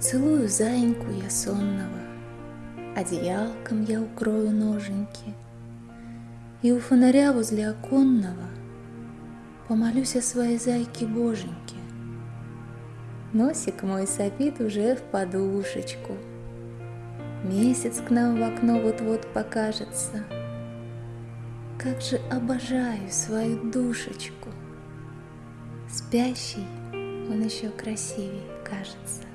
Поцелую заиньку я сонного, Одеялком я укрою ноженьки, И у фонаря возле оконного Помолюсь о своей зайке боженьке. Носик мой сопит уже в подушечку, Месяц к нам в окно вот-вот покажется. Как же обожаю свою душечку, Спящий он еще красивей кажется.